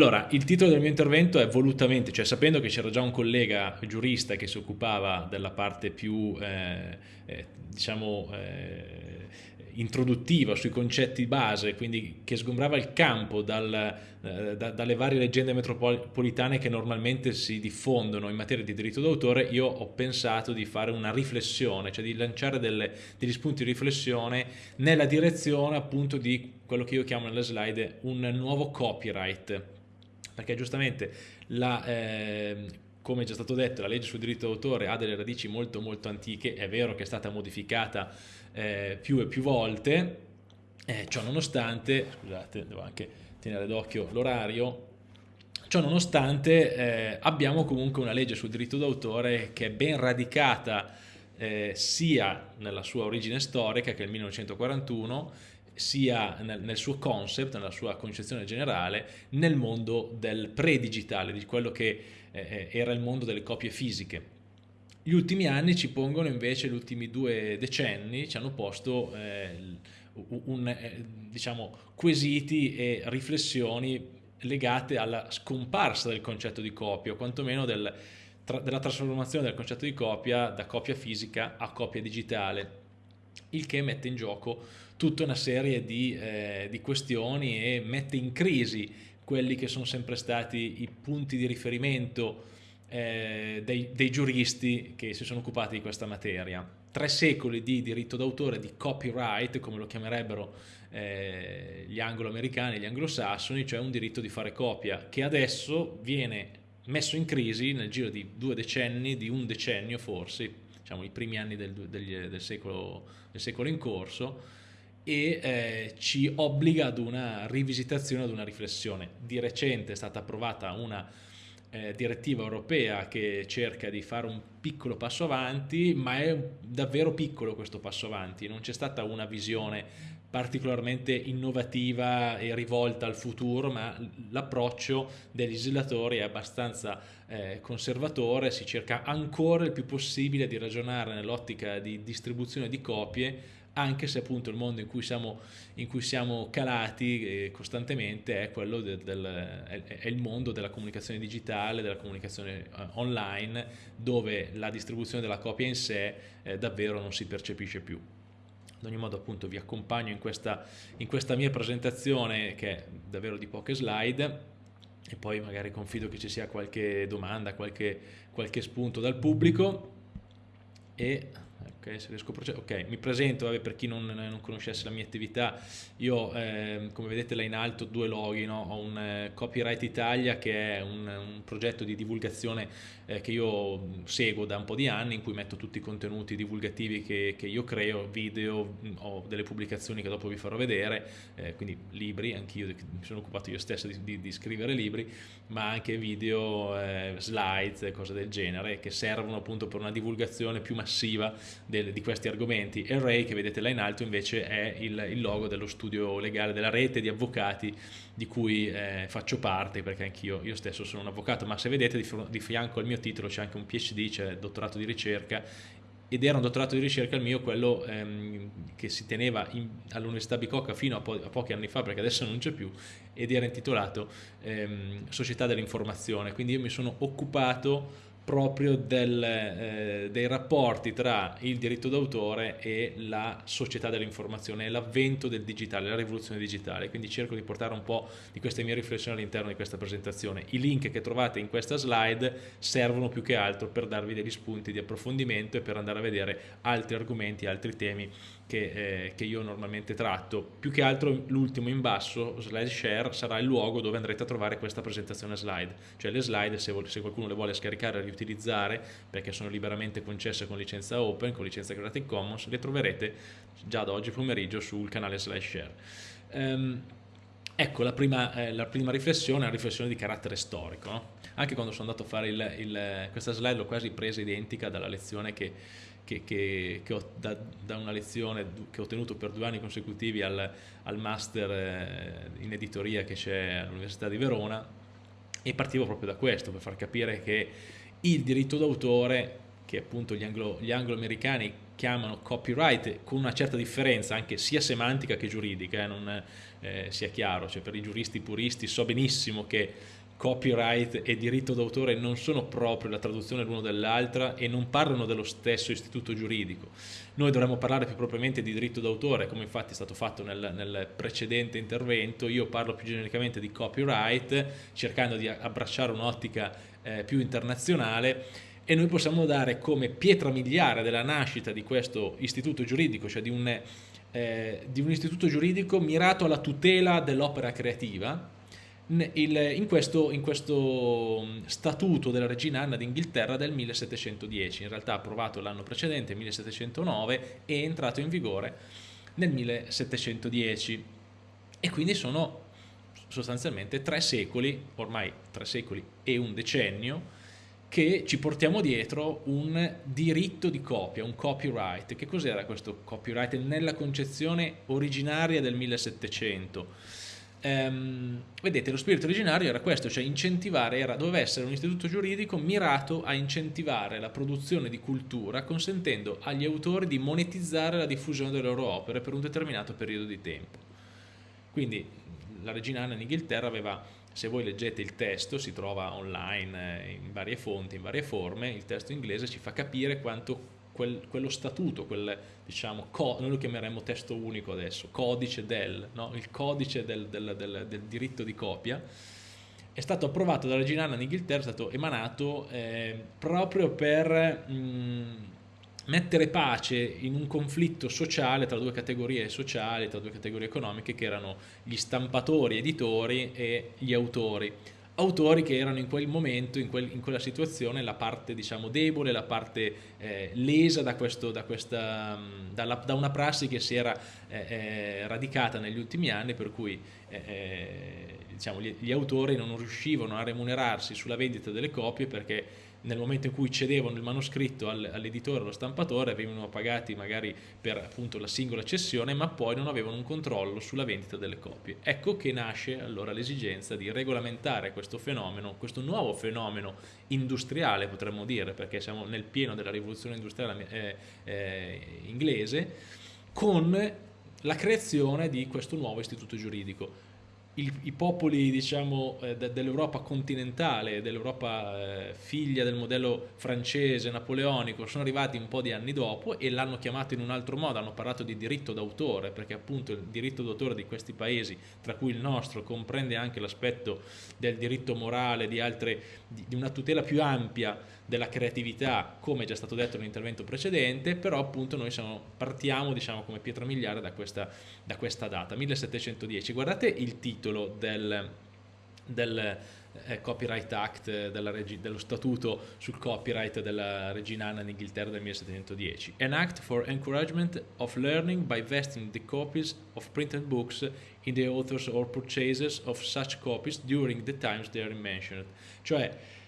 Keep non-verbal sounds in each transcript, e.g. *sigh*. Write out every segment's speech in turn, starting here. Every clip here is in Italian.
Allora, il titolo del mio intervento è volutamente, cioè sapendo che c'era già un collega giurista che si occupava della parte più, eh, eh, diciamo, eh, introduttiva sui concetti base, quindi che sgombrava il campo dal, eh, da, dalle varie leggende metropolitane che normalmente si diffondono in materia di diritto d'autore, io ho pensato di fare una riflessione, cioè di lanciare delle, degli spunti di riflessione nella direzione appunto di quello che io chiamo nelle slide un nuovo copyright perché giustamente la, eh, come già stato detto la legge sul diritto d'autore ha delle radici molto molto antiche, è vero che è stata modificata eh, più e più volte, eh, ciò nonostante, scusate devo anche tenere d'occhio l'orario, ciò nonostante eh, abbiamo comunque una legge sul diritto d'autore che è ben radicata eh, sia nella sua origine storica che è il 1941 sia nel, nel, suo concept, nella sua concezione generale, nel mondo del pre-digitale, di quello che eh, eh, era il mondo delle copie fisiche. Gli ultimi anni ci pongono invece, gli ultimi due decenni, ci hanno posto eh, un, eh, diciamo, quesiti e riflessioni legate alla scomparsa del concetto di copia, o quantomeno del, tra, della trasformazione del concetto di copia da copia fisica a copia digitale, il che mette in gioco tutta una serie di, eh, di questioni e mette in crisi quelli che sono sempre stati i punti di riferimento eh, dei, dei, giuristi che si sono occupati di questa materia. Tre secoli di diritto d'autore, di copyright, come lo chiamerebbero eh, gli anglo-americani, gli anglosassoni, cioè un diritto di fare copia, che adesso viene messo in crisi nel giro di due decenni, di un decennio forse, diciamo i primi anni del, del, del, secolo, del secolo in corso, e eh, ci obbliga ad una rivisitazione, ad una riflessione. Di recente è stata approvata una eh, direttiva europea che cerca di fare un piccolo passo avanti, ma è davvero piccolo questo passo avanti, non c'è stata una visione particolarmente innovativa e rivolta al futuro, ma l'approccio dei legislatori è abbastanza eh, conservatore, si cerca ancora il più possibile di ragionare nell'ottica di distribuzione di copie anche se appunto il mondo in cui siamo, in cui siamo calati eh, costantemente è quello del, del è, il mondo della comunicazione digitale, della comunicazione eh, online, dove la distribuzione della copia in sé eh, davvero non si percepisce più. Ad ogni modo appunto vi accompagno in questa, in questa mia presentazione che è davvero di poche slide e poi magari confido che ci sia qualche domanda, qualche, qualche spunto dal pubblico e Okay, ok, mi presento vabbè, per chi non, non, conoscesse la mia attività, io eh, come vedete là in alto due loghi, no? ho un eh, Copyright Italia che è un, un progetto di divulgazione eh, che io seguo da un po' di anni in cui metto tutti i contenuti divulgativi che, che io creo, video, ho delle pubblicazioni che dopo vi farò vedere, eh, quindi libri, anch'io mi sono occupato io stesso di, di, di scrivere libri, ma anche video, eh, slides, cose del genere che servono appunto per una divulgazione più massiva del, di questi argomenti. E Ray, che vedete là in alto, invece è il, il logo dello studio legale, della rete di avvocati di cui eh, faccio parte, perché anch'io io stesso sono un avvocato, ma se vedete di, di fianco al mio titolo c'è anche un PhD, cioè dottorato di ricerca, ed era un dottorato di ricerca il mio, quello ehm, che si teneva all'Università Bicocca fino a, po a, pochi anni fa, perché adesso non c'è più, ed era intitolato ehm, Società dell'Informazione, quindi io mi sono occupato proprio del, eh, dei rapporti tra il diritto d'autore e la società dell'informazione, l'avvento del digitale, la rivoluzione digitale, quindi cerco di portare un po' di queste mie riflessioni all'interno di questa presentazione. I link che trovate in questa slide servono più che altro per darvi degli spunti di approfondimento e per andare a vedere altri argomenti, altri temi che, eh, che, io normalmente tratto. Più che altro l'ultimo in basso, slide share, sarà il luogo dove andrete a trovare questa presentazione slide. Cioè le slide, se, se qualcuno le vuole scaricare e riutilizzare, perché sono liberamente concesse con licenza open, con licenza Creative Commons, le troverete già da oggi pomeriggio sul canale slide share. Um, ecco la prima, eh, la prima, riflessione, è una riflessione di carattere storico. No? Anche quando sono andato a fare il, il, questa slide l'ho quasi presa identica dalla lezione che che, che, che ho, da, da, una lezione che ho tenuto per due anni consecutivi al, al master eh, in editoria che c'è all'Università di Verona e partivo proprio da questo per far capire che il diritto d'autore che appunto gli, anglo, gli anglo-americani chiamano copyright con una certa differenza anche sia semantica che giuridica, eh, non eh, sia chiaro, cioè per i giuristi puristi so benissimo che copyright e diritto d'autore non sono proprio la traduzione l'uno dell'altra e non parlano dello stesso istituto giuridico. Noi dovremmo parlare più propriamente di diritto d'autore, come infatti è stato fatto nel, nel, precedente intervento, io parlo più genericamente di copyright, cercando di abbracciare un'ottica eh, più internazionale e noi possiamo dare come pietra miliare della nascita di questo istituto giuridico, cioè di un, eh, di un istituto giuridico mirato alla tutela dell'opera creativa, il, in, questo, in, questo, mm, statuto della regina Anna d'Inghilterra del 1710, in realtà approvato l'anno precedente, 1709, e entrato in vigore nel 1710 e quindi sono sostanzialmente tre secoli, ormai tre secoli e un decennio, che ci portiamo dietro un diritto di copia, un copyright. Che cos'era questo copyright nella concezione originaria del 1700? ehm, vedete lo spirito originario era questo, cioè incentivare, era, doveva essere un istituto giuridico mirato a incentivare la produzione di cultura consentendo agli autori di monetizzare la diffusione delle loro opere per un determinato periodo di tempo. Quindi la regina Anna in Inghilterra aveva, se voi leggete il testo, si trova online eh, in varie fonti, in varie forme, il testo inglese ci fa capire quanto quel, quello statuto, quel, diciamo, noi lo chiameremo testo unico adesso, codice del, no? il codice del, del, del, diritto di copia, è stato approvato dalla Regina Anna in Inghilterra, è stato emanato eh, proprio per mh, mettere pace in un conflitto sociale tra due categorie sociali, tra due categorie economiche che erano gli stampatori editori e gli autori. Autori che erano in quel momento, in, quel, in quella situazione, la parte diciamo, debole, la parte eh, lesa da, questo, da, questa, dalla, da, una prassi che si era eh, eh, radicata negli ultimi anni, per cui eh, eh, diciamo, gli, gli autori non riuscivano a remunerarsi sulla vendita delle copie perché nel momento in cui cedevano il manoscritto all'editore, allo stampatore, venivano pagati magari per appunto la singola cessione, ma poi non avevano un controllo sulla vendita delle copie. Ecco che nasce allora l'esigenza di regolamentare questo fenomeno, questo nuovo fenomeno industriale potremmo dire, perché siamo nel pieno della rivoluzione industriale eh, eh, inglese, con la creazione di questo nuovo istituto giuridico i, i popoli diciamo, eh, de, dell'Europa continentale, dell'Europa eh, figlia del modello francese, napoleonico, sono arrivati un po' di anni dopo e l'hanno chiamato in un altro modo, hanno parlato di diritto d'autore, perché appunto il diritto d'autore di questi paesi, tra cui il nostro, comprende anche l'aspetto del diritto morale, di, altre, di, di una tutela più ampia della creatività, come già stato detto nell'intervento precedente, però appunto noi siamo, partiamo diciamo, come pietra miliare da questa, da questa data, 1710. Guardate il titolo del, del eh, Copyright Act, della dello statuto sul copyright della regina Anna in Inghilterra del 1710. An act for encouragement of learning by vesting the copies of printed books in the authors or purchasers of such copies during the times they are mentioned. Cioè,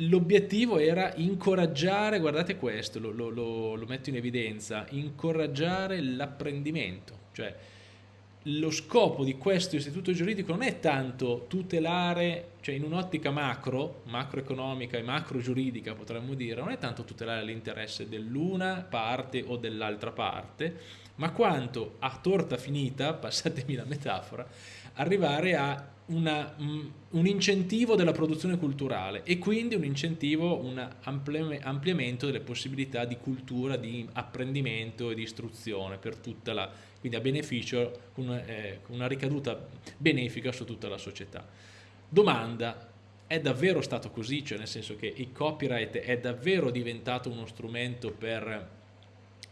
l'obiettivo era incoraggiare, guardate questo, lo, lo, lo, metto in evidenza, incoraggiare l'apprendimento, cioè lo scopo di questo istituto giuridico non è tanto tutelare, cioè in un'ottica macro, macroeconomica e macro giuridica potremmo dire, non è tanto tutelare l'interesse dell'una parte o dell'altra parte, ma quanto a torta finita, passatemi la metafora, arrivare a una, un incentivo della produzione culturale e quindi un incentivo, un ampliamento delle possibilità di cultura, di apprendimento e di istruzione per tutta la, quindi a beneficio, con eh, una ricaduta benefica su tutta la società. Domanda, è davvero stato così? Cioè nel senso che il copyright è davvero diventato uno strumento per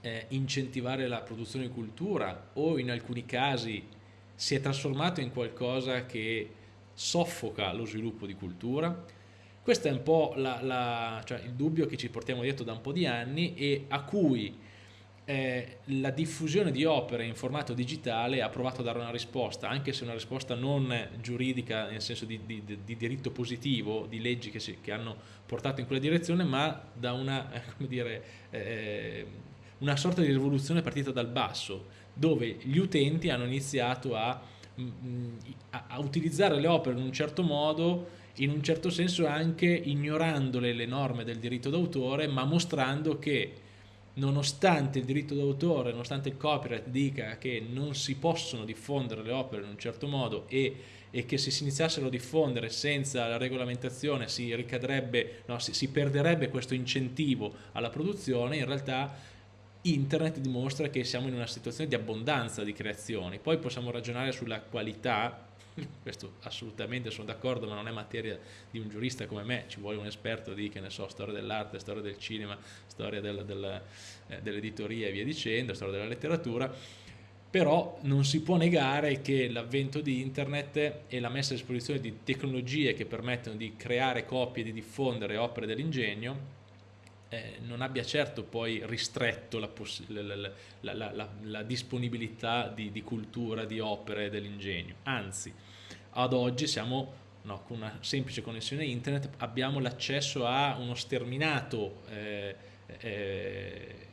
eh, incentivare la produzione di cultura o in alcuni casi si è trasformato in qualcosa che soffoca lo sviluppo di cultura. Questo è un po' la, la, cioè il dubbio che ci portiamo dietro da un po' di anni e a cui eh, la diffusione di opere in formato digitale ha provato a dare una risposta, anche se una risposta non giuridica nel senso di, di, di diritto positivo, di leggi che, si, che, hanno portato in quella direzione, ma da una, *laughs* dire, eh, una sorta di rivoluzione partita dal basso, dove gli utenti hanno iniziato a, mm, a, a utilizzare le opere in un certo modo, in un certo senso anche ignorandole le norme del diritto d'autore, ma mostrando che nonostante il diritto d'autore, nonostante il copyright dica che non si possono diffondere le opere in un certo modo e, e che se si iniziassero a diffondere senza la regolamentazione si, no, si, si perderebbe questo incentivo alla produzione, in realtà internet dimostra che siamo in una situazione di abbondanza di creazioni, poi possiamo ragionare sulla qualità *laughs* questo assolutamente sono d'accordo, ma non è materia di un giurista come me, ci vuole un esperto di, che ne so, storia dell'arte, storia del cinema, storia eh, dell'editoria e via dicendo, storia della letteratura, però non si può negare che l'avvento di internet e la messa a disposizione di tecnologie che permettono di creare copie, di diffondere opere dell'ingegno, eh, non abbia certo poi ristretto la, la, la, la disponibilità di, di, cultura, di opere dell'ingegno, anzi ad oggi siamo no, con una semplice connessione internet abbiamo l'accesso a uno sterminato eh, eh,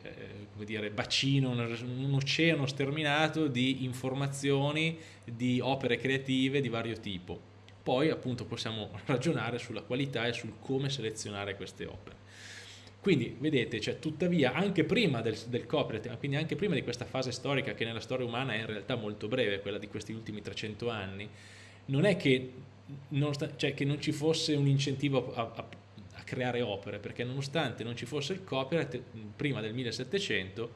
come dire, bacino, un oceano sterminato di informazioni, di opere creative di vario tipo. Poi appunto possiamo *laughs* ragionare sulla qualità e sul come selezionare queste opere. Quindi vedete, cioè, tuttavia anche prima del, del copyright, quindi anche prima di questa fase storica che nella storia umana è in realtà molto breve, quella di questi ultimi 300 anni, non è che non, cioè, che non ci fosse un incentivo a, a, a, creare opere, perché nonostante non ci fosse il copyright, prima del 1700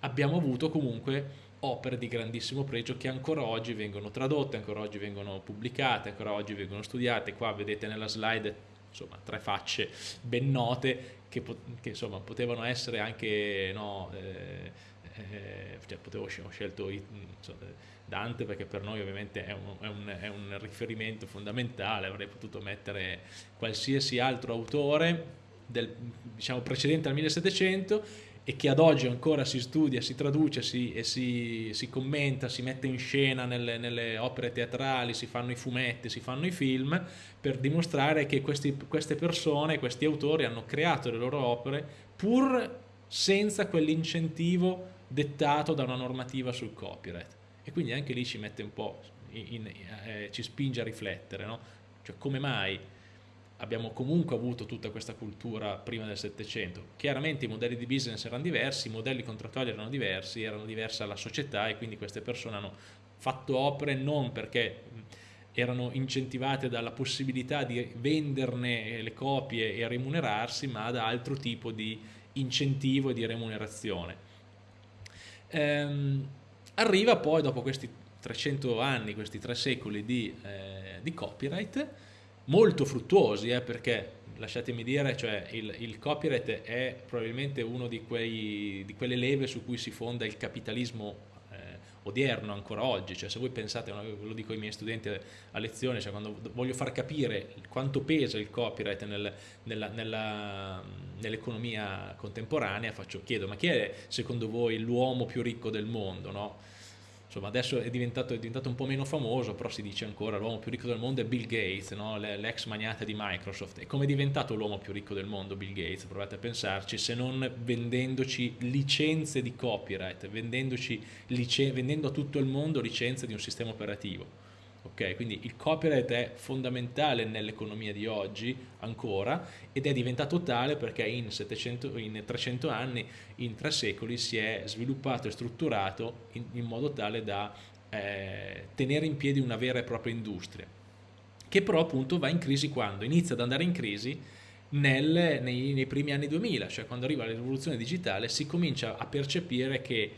abbiamo avuto comunque opere di grandissimo pregio che ancora oggi vengono tradotte, ancora oggi vengono pubblicate, ancora oggi vengono studiate. Qua vedete nella slide insomma, tre facce ben note che, che insomma, potevano essere anche no, eh, eh, cioè, potevo, ho scelto insomma, Dante perché per noi ovviamente è un, è, un, è un, riferimento fondamentale, avrei potuto mettere qualsiasi altro autore del, diciamo, precedente al 1700 e che ad oggi ancora si studia, si traduce si, si, si, commenta, si mette in scena nelle, nelle, opere teatrali, si fanno i fumetti, si fanno i film, per dimostrare che questi, queste persone, questi autori hanno creato le loro opere pur senza quell'incentivo dettato da una normativa sul copyright e quindi anche lì ci mette un po', in, in, eh, ci spinge a riflettere, no? Cioè come mai abbiamo comunque avuto tutta questa cultura prima del Settecento. Chiaramente i modelli di business erano diversi, i modelli contrattuali erano diversi, erano diversa la società e quindi queste persone hanno fatto opere non perché erano incentivate dalla possibilità di venderne le copie e remunerarsi, ma da altro tipo di incentivo e di remunerazione. Ehm, Arriva poi dopo questi 300 anni, questi tre secoli di, eh, di copyright, molto fruttuosi, eh, perché lasciatemi dire, cioè, il, il, copyright è probabilmente uno di, quei, di quelle leve su cui si fonda il capitalismo odierno ancora oggi, cioè se voi pensate, lo dico ai miei studenti a lezione, cioè quando voglio far capire quanto pesa il copyright nel, nell'economia nell contemporanea, faccio, chiedo ma chi è secondo voi l'uomo più ricco del mondo? No? Insomma adesso è diventato, è diventato, un po' meno famoso, però si dice ancora l'uomo più ricco del mondo è Bill Gates, no? l'ex magnate di Microsoft. E come è diventato l'uomo più ricco del mondo Bill Gates? Provate a pensarci, se non vendendoci licenze di copyright, vendendoci vendendo a tutto il mondo licenze di un sistema operativo. Okay, quindi il copyright è fondamentale nell'economia di oggi ancora ed è diventato tale perché in, 700, in 300 anni, in tre secoli si è sviluppato e strutturato in, in modo tale da eh, tenere in piedi una vera e propria industria che però appunto va in crisi quando? Inizia ad andare in crisi nel, nei, nei primi anni 2000, cioè quando arriva la rivoluzione digitale si comincia a percepire che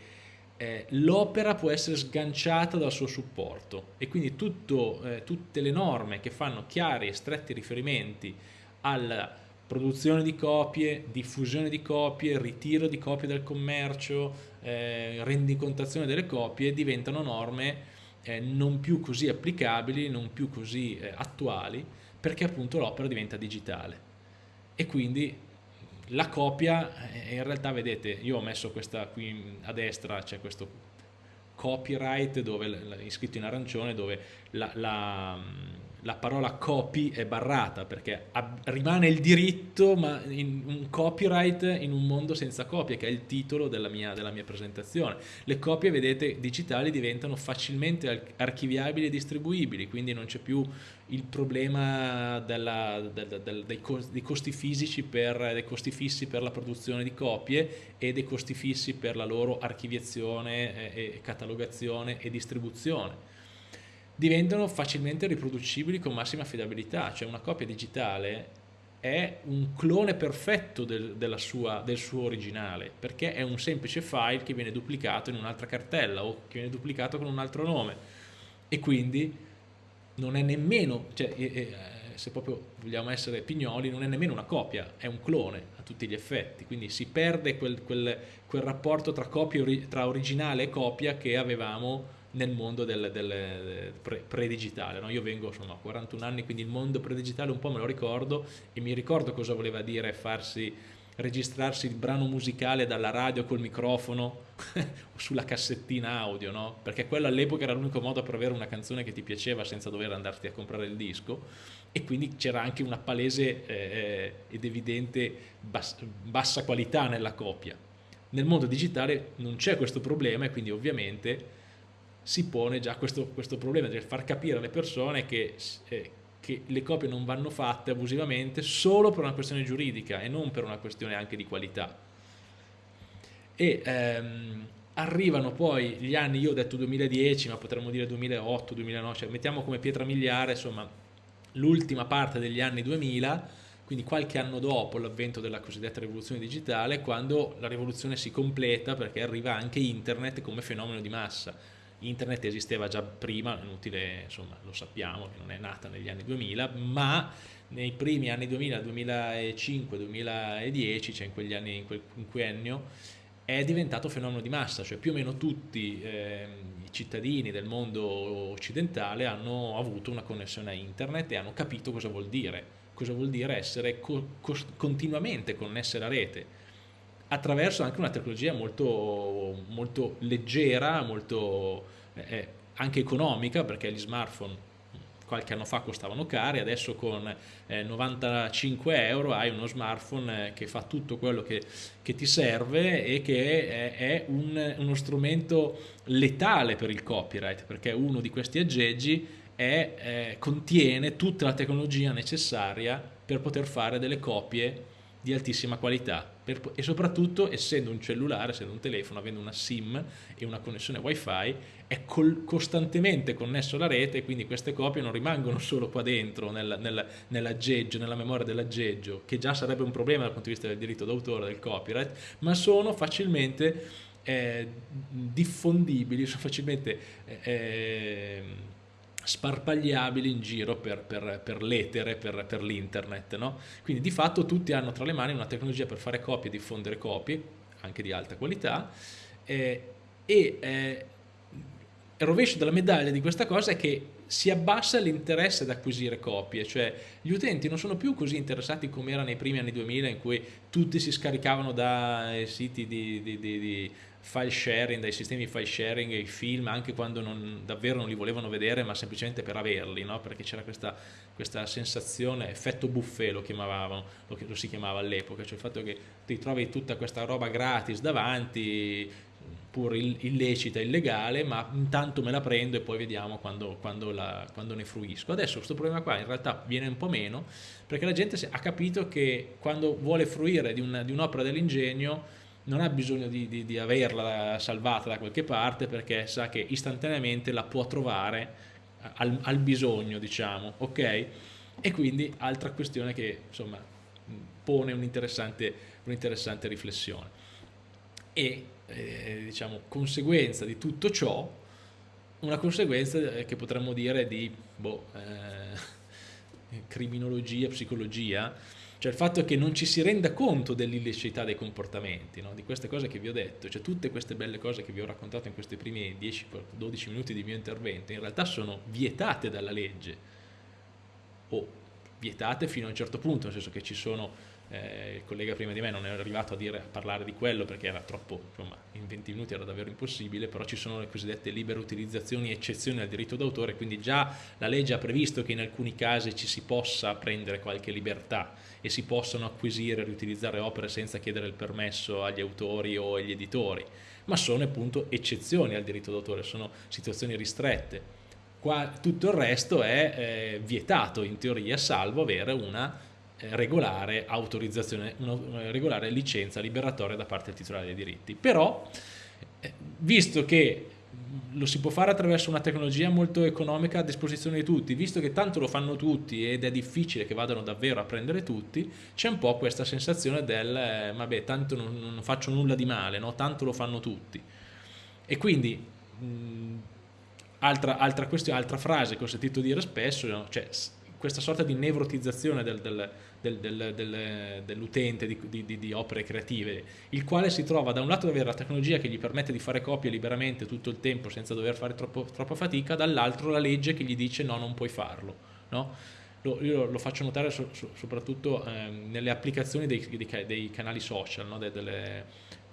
eh, l'opera può essere sganciata dal suo supporto e quindi tutto, eh, tutte le norme che fanno chiari e stretti riferimenti alla produzione di copie, diffusione di copie, ritiro di copie dal commercio, eh, rendicontazione delle copie diventano norme eh, non più così applicabili, non più così eh, attuali perché appunto l'opera diventa digitale. E quindi la copia eh, in realtà vedete io ho messo questa qui a destra c'è questo copyright dove, scritto in arancione dove la, la, la parola copy è barrata perché rimane il diritto ma un copyright in un mondo senza copie che è il titolo della mia, della mia presentazione. Le copie vedete digitali diventano facilmente archiviabili e distribuibili quindi non c'è più il problema della, del, del, dei, costi fisici per, dei costi fissi per la produzione di copie e dei costi fissi per la loro archiviazione e, e catalogazione e distribuzione diventano facilmente riproducibili con massima affidabilità, cioè una copia digitale è un clone perfetto del, sua, del, suo originale, perché è un semplice file che viene duplicato in un'altra cartella o che viene duplicato con un altro nome. E quindi non è nemmeno, cioè, eh, se proprio vogliamo essere pignoli, non è nemmeno una copia, è un clone a tutti gli effetti, quindi si perde quel, quel, quel rapporto tra, copia, tra originale e copia che avevamo nel mondo del, del pre-digitale. No? Io vengo insomma, a 41 anni, quindi il mondo pre-digitale un po' me lo ricordo e mi ricordo cosa voleva dire farsi registrarsi il brano musicale dalla radio col microfono *laughs* o sulla cassettina audio, no? perché quello all'epoca era l'unico modo per avere una canzone che ti piaceva senza dover andarti a comprare il disco e quindi c'era anche una palese eh, ed evidente bassa, bassa qualità nella copia. Nel mondo digitale non c'è questo problema e quindi ovviamente si pone già questo, questo problema del far capire alle persone che, eh, che, le copie non vanno fatte abusivamente solo per una questione giuridica e non per una questione anche di qualità. E ehm, arrivano poi gli anni, io ho detto 2010, ma potremmo dire 2008, 2009, cioè mettiamo come pietra miliare insomma l'ultima parte degli anni 2000, quindi qualche anno dopo l'avvento della cosiddetta rivoluzione digitale, quando la rivoluzione si completa perché arriva anche internet come fenomeno di massa internet esisteva già prima, inutile, insomma, lo sappiamo che non è nata negli anni 2000, ma nei primi anni 2000, 2005, 2010, cioè in quegli anni, in quel quinquennio, è diventato fenomeno di massa, cioè più o meno tutti eh, i cittadini del mondo occidentale hanno avuto una connessione a internet e hanno capito cosa vuol dire, cosa vuol dire essere co continuamente connesse alla rete attraverso anche una tecnologia molto, molto leggera, molto eh, eh, anche economica, perché gli smartphone qualche anno fa costavano cari, adesso con eh, 95 euro hai uno smartphone eh, che fa tutto quello che, che ti serve e che è, è un, uno strumento letale per il copyright, perché uno di questi aggeggi è, eh, contiene tutta la tecnologia necessaria per poter fare delle copie di altissima qualità per, e soprattutto essendo un cellulare, essendo un telefono, avendo una SIM e una connessione wifi è col, costantemente connesso alla rete e quindi queste copie non rimangono solo qua dentro nel, nel, nell'aggeggio, nella memoria dell'aggeggio che già sarebbe un problema dal punto di vista del diritto d'autore, del copyright ma sono facilmente eh, diffondibili, sono facilmente eh, sparpagliabili in giro per, per, per l'etere, per, per l'internet. No? Quindi di fatto tutti hanno tra le mani una tecnologia per fare copie diffondere copie, anche di alta qualità, eh, e eh, il rovescio della medaglia di questa cosa è che si abbassa l'interesse ad acquisire copie, cioè gli utenti non sono più così interessati come era nei primi anni 2000 in cui tutti si scaricavano dai siti di, di, di, di file sharing, dai sistemi file sharing i film anche quando non, davvero non li volevano vedere ma semplicemente per averli, no? perché c'era questa, questa, sensazione, effetto buffet lo chiamavano, lo, lo si chiamava all'epoca, cioè il fatto che ti trovi tutta questa roba gratis davanti, pur illecita, illegale, ma intanto me la prendo e poi vediamo quando, quando, la, quando ne fruisco. Adesso questo problema qua in realtà viene un po' meno, perché la gente ha capito che quando vuole fruire di un'opera un dell'ingegno non ha bisogno di, di, di, averla salvata da qualche parte perché sa che istantaneamente la può trovare al, al bisogno, diciamo, ok? E quindi altra questione che insomma pone un'interessante un riflessione. E eh, diciamo, conseguenza di tutto ciò, una conseguenza eh, che potremmo dire di boh, eh, *laughs* criminologia, psicologia, cioè il fatto che non ci si renda conto dell'illicità dei comportamenti, no? di queste cose che vi ho detto, cioè tutte queste belle cose che vi ho raccontato in questi primi 10-12 minuti di mio intervento, in realtà sono vietate dalla legge, o vietate fino a un certo punto, nel senso che ci sono eh, il collega prima di me non è arrivato a, dire, a parlare di quello perché era troppo, insomma, in 20 minuti era davvero impossibile, però ci sono le cosiddette libere utilizzazioni eccezioni al diritto d'autore, quindi già la legge ha previsto che in alcuni casi ci si possa prendere qualche libertà e si possono acquisire e riutilizzare opere senza chiedere il permesso agli autori o agli editori, ma sono appunto eccezioni al diritto d'autore, sono situazioni ristrette. Qua, tutto il resto è eh, vietato in teoria, salvo avere una regolare autorizzazione, una regolare licenza liberatoria da parte del titolare dei diritti. Però, eh, visto che lo si può fare attraverso una tecnologia molto economica a disposizione di tutti, visto che tanto lo fanno tutti ed è difficile che vadano davvero a prendere tutti, c'è un po' questa sensazione del eh, vabbè tanto non, non, faccio nulla di male, no? tanto lo fanno tutti. E quindi mh, altra, altra, altra frase che ho sentito dire spesso, cioè, questa sorta di nevrotizzazione del, del, del, del, dell'utente di, di, di, opere creative, il quale si trova da un lato ad avere la tecnologia che gli permette di fare copie liberamente tutto il tempo senza dover fare troppo, troppa fatica, dall'altro la legge che gli dice no, non puoi farlo. No? Lo, io lo faccio notare so, so, soprattutto eh, nelle applicazioni dei, dei, dei canali social, no? De, delle,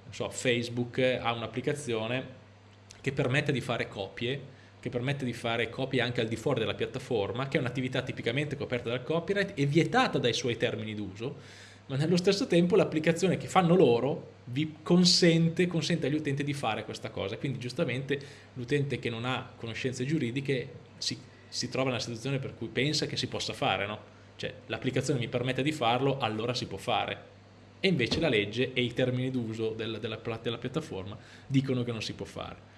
so, Facebook ha un'applicazione che permette di fare copie che permette di fare copie anche al di fuori della piattaforma, che è un'attività tipicamente coperta dal copyright e vietata dai suoi termini d'uso, ma nello stesso tempo l'applicazione che fanno loro vi consente, consente, agli utenti di fare questa cosa, quindi giustamente l'utente che non ha conoscenze giuridiche si, si, trova nella situazione per cui pensa che si possa fare, no? cioè l'applicazione mi permette di farlo, allora si può fare, e invece la legge e i termini d'uso della, della, della piattaforma dicono che non si può fare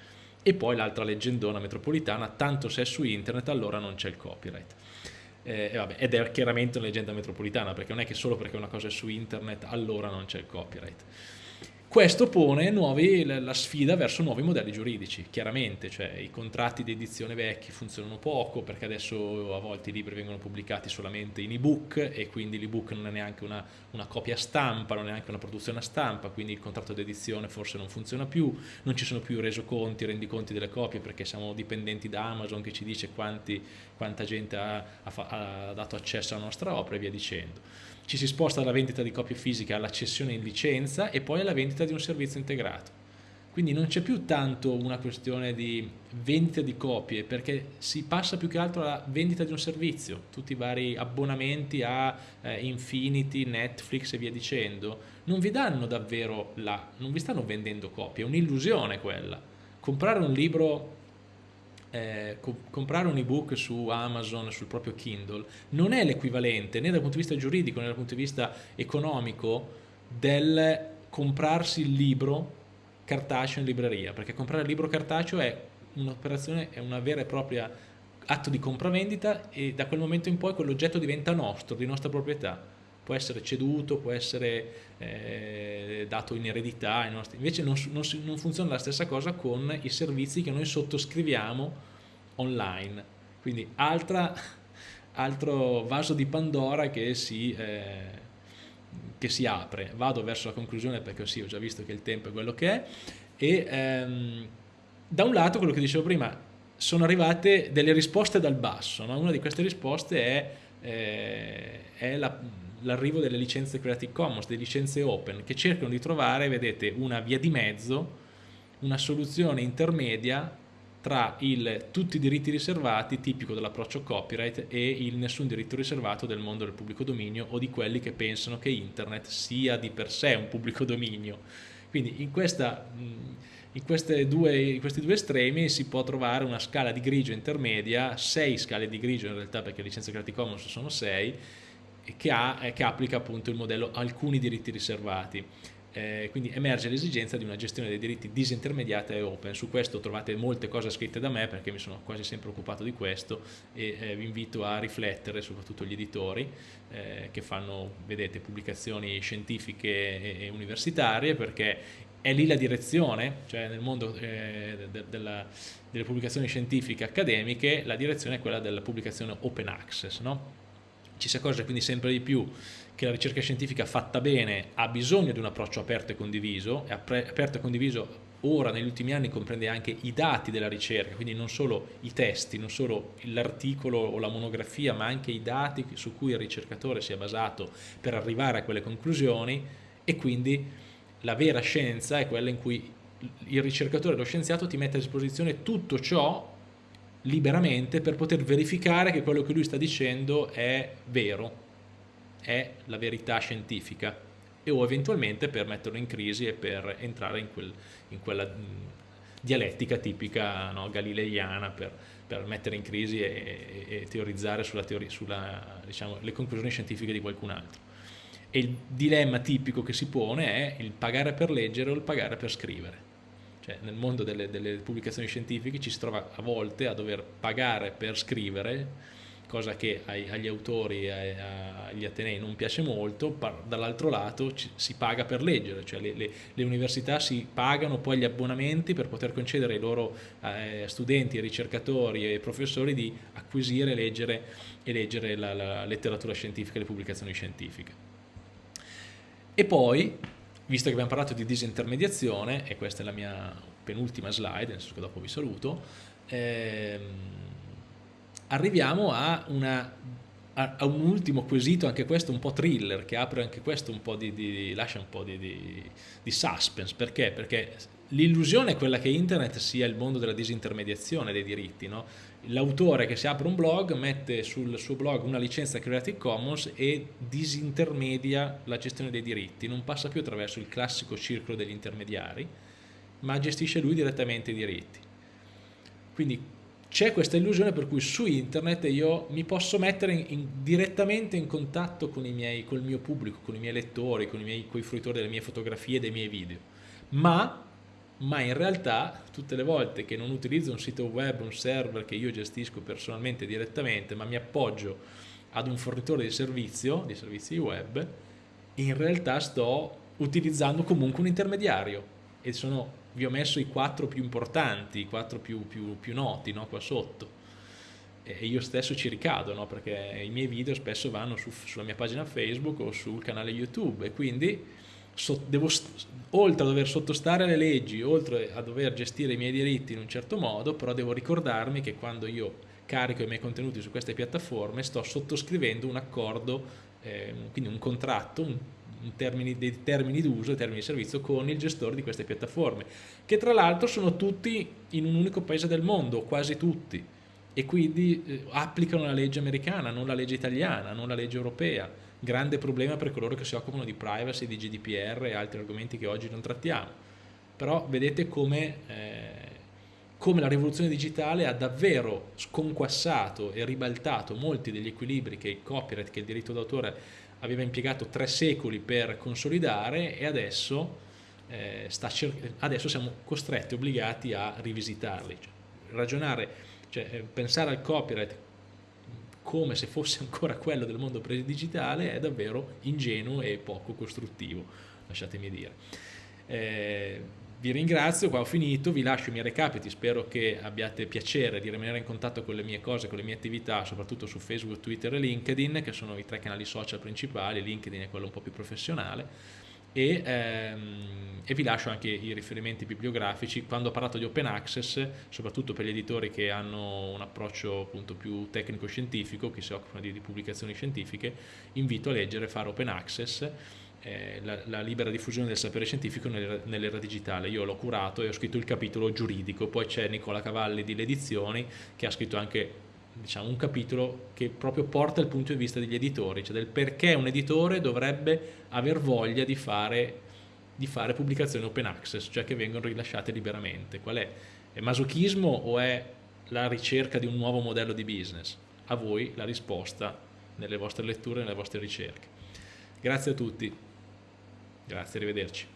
e poi l'altra leggendona metropolitana, tanto se è su internet allora non c'è il copyright. Eh, vabbè, ed è chiaramente una leggenda metropolitana, perché non è che solo perché una cosa è su internet allora non c'è il copyright. Questo pone nuovi, la sfida verso nuovi modelli giuridici, chiaramente, cioè i contratti di edizione vecchi funzionano poco perché adesso a volte i libri vengono pubblicati solamente in ebook e quindi l'ebook non è neanche una, una, copia stampa, non è neanche una produzione a stampa, quindi il contratto di edizione forse non funziona più, non ci sono più resoconti, rendiconti delle copie perché siamo dipendenti da Amazon che ci dice quanti, quanta gente ha, ha, ha dato accesso alla nostra opera e via dicendo ci si sposta dalla vendita di copie fisiche alla cessione in licenza e poi alla vendita di un servizio integrato. Quindi non c'è più tanto una questione di vendita di copie perché si passa più che altro alla vendita di un servizio, tutti i vari abbonamenti a eh, Infinity, Netflix e via dicendo, non vi danno davvero la, non vi stanno vendendo copie, è un'illusione quella. Comprare un libro eh, co comprare un ebook su Amazon, sul proprio Kindle, non è l'equivalente né dal punto di vista giuridico né dal punto di vista economico del comprarsi il libro cartaceo in libreria, perché comprare il libro cartaceo è un'operazione, è una vera e propria atto di compravendita e da quel momento in poi quell'oggetto diventa nostro, di nostra proprietà. Può essere ceduto, può essere eh, dato in eredità, invece non, non, non funziona la stessa cosa con i servizi che noi sottoscriviamo online. Quindi altra, altro vaso di Pandora che si, eh, che si, apre. Vado verso la conclusione perché sì, ho già visto che il tempo è quello che è. E ehm, da un lato, quello che dicevo prima, sono arrivate delle risposte dal basso. No? Una di queste risposte è, eh, è l'arrivo la, delle licenze Creative Commons, delle licenze open, che cercano di trovare, vedete, una via di mezzo, una soluzione intermedia tra il tutti i diritti riservati tipico dell'approccio copyright e il nessun diritto riservato del mondo del pubblico dominio o di quelli che pensano che internet sia di per sé un pubblico dominio. Quindi in, questa, in, due, in questi due estremi si può trovare una scala di grigio intermedia, sei scale di grigio in realtà perché le licenze Creative Commons sono sei, che, ha, che applica appunto il modello alcuni diritti riservati eh, quindi emerge l'esigenza di una gestione dei diritti disintermediata e open. Su questo trovate molte cose scritte da me perché mi sono quasi sempre occupato di questo e eh, vi invito a riflettere, soprattutto gli editori eh, che fanno, vedete, pubblicazioni scientifiche e, e, universitarie perché è lì la direzione, cioè nel mondo eh, de, della, delle pubblicazioni scientifiche accademiche la direzione è quella della pubblicazione open access, no? Ci si accorge quindi sempre di più che la ricerca scientifica fatta bene ha bisogno di un approccio aperto e condiviso, e aperto e condiviso ora negli ultimi anni comprende anche i dati della ricerca, quindi non solo i testi, non solo l'articolo o la monografia, ma anche i dati su cui il ricercatore si è basato per arrivare a quelle conclusioni e quindi la vera scienza è quella in cui il ricercatore, lo scienziato ti mette a disposizione tutto ciò liberamente per poter verificare che quello che lui sta dicendo è vero, è la verità scientifica e o eventualmente per metterlo in crisi e per entrare in, quel, in quella dialettica tipica no, galileiana per, per, mettere in crisi e, e, e teorizzare sulle sulla, diciamo, conclusioni scientifiche di qualcun altro. E il dilemma tipico che si pone è il pagare per leggere o il pagare per scrivere. Cioè, nel mondo delle, delle pubblicazioni scientifiche ci si trova a volte a dover pagare per scrivere cosa che agli autori e agli atenei non piace molto, dall'altro lato si paga per leggere, cioè le, le, le, università si pagano poi gli abbonamenti per poter concedere ai loro eh, studenti, ricercatori e professori di acquisire leggere, e leggere la, la letteratura scientifica le pubblicazioni scientifiche. E poi, visto che abbiamo parlato di disintermediazione, e questa è la mia penultima slide, nel senso che dopo vi saluto, ehm, arriviamo a, una, a, a, un ultimo quesito, anche questo un po' thriller, che apre anche questo un po' di, di lascia un po' di, di, di suspense, perché? Perché l'illusione è quella che internet sia il mondo della disintermediazione dei diritti, no? L'autore che si apre un blog mette sul suo blog una licenza Creative Commons e disintermedia la gestione dei diritti, non passa più attraverso il classico circolo degli intermediari, ma gestisce lui direttamente i diritti. Quindi c'è questa illusione per cui su internet io mi posso mettere in, in, direttamente in contatto con, miei, con, il mio pubblico, con i miei lettori, con i, miei, fruitori delle mie fotografie e dei miei video, ma, ma in realtà tutte le volte che non utilizzo un sito web, un server che io gestisco personalmente direttamente, ma mi appoggio ad un fornitore di servizio, di servizi web, in realtà sto utilizzando comunque un intermediario e sono vi ho messo i quattro più importanti, i quattro più, più, più noti no? qua sotto e io stesso ci ricado no? perché i miei video spesso vanno su, sulla mia pagina Facebook o sul canale YouTube e quindi so, devo, oltre a dover sottostare alle leggi, oltre a dover gestire i miei diritti in un certo modo, però devo ricordarmi che quando io carico i miei contenuti su queste piattaforme sto sottoscrivendo un accordo, eh, quindi un contratto, un termini, dei termini d'uso e termini di servizio con il gestore di queste piattaforme, che tra l'altro sono tutti in un unico paese del mondo, quasi tutti, e quindi eh, applicano la legge americana, non la legge italiana, non la legge europea. Grande problema per coloro che si occupano di privacy, di GDPR e altri argomenti che oggi non trattiamo. Però vedete come, eh, come la rivoluzione digitale ha davvero sconquassato e ribaltato molti degli equilibri che il copyright, che il diritto d'autore aveva impiegato tre secoli per consolidare e adesso, eh, adesso siamo costretti, obbligati a rivisitarli. Cioè, ragionare, cioè, eh, pensare al copyright come se fosse ancora *laughs* quello del mondo pre-digitale è davvero ingenuo e poco costruttivo, lasciatemi dire. Eh, vi ringrazio, qua ho finito, vi lascio i miei recapiti, spero che abbiate piacere di rimanere in contatto con le mie cose, con le mie attività, soprattutto su Facebook, Twitter e LinkedIn, che sono i tre canali social principali, LinkedIn è quello un po' più professionale, e, ehm, e, vi lascio anche i riferimenti bibliografici. Quando ho parlato di open access, soprattutto per gli editori che hanno un approccio appunto più tecnico-scientifico, che si occupano di, di pubblicazioni scientifiche, invito a leggere Fare Open Access, eh, la, la, libera diffusione del sapere scientifico nell'era digitale. Io l'ho curato e ho scritto il capitolo giuridico, poi c'è Nicola Cavalli di Le Edizioni che ha scritto anche diciamo, un capitolo che proprio porta il punto di vista degli editori, cioè del perché un editore dovrebbe aver voglia di fare, di fare pubblicazioni open access, cioè che vengono rilasciate liberamente. Qual è? È masochismo o è la ricerca di un nuovo modello di business? A voi la risposta nelle vostre letture, nelle vostre ricerche. Grazie a tutti. Grazie, arrivederci.